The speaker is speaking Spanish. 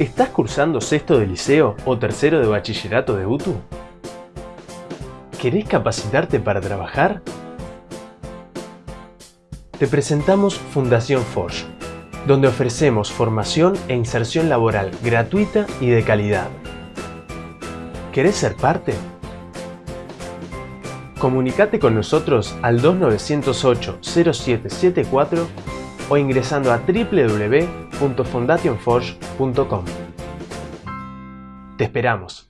¿Estás cursando sexto de liceo o tercero de bachillerato de UTU? ¿Querés capacitarte para trabajar? Te presentamos Fundación Forge, donde ofrecemos formación e inserción laboral gratuita y de calidad. ¿Querés ser parte? Comunicate con nosotros al 2908-0774 o ingresando a www.fondationforge.com. Te esperamos.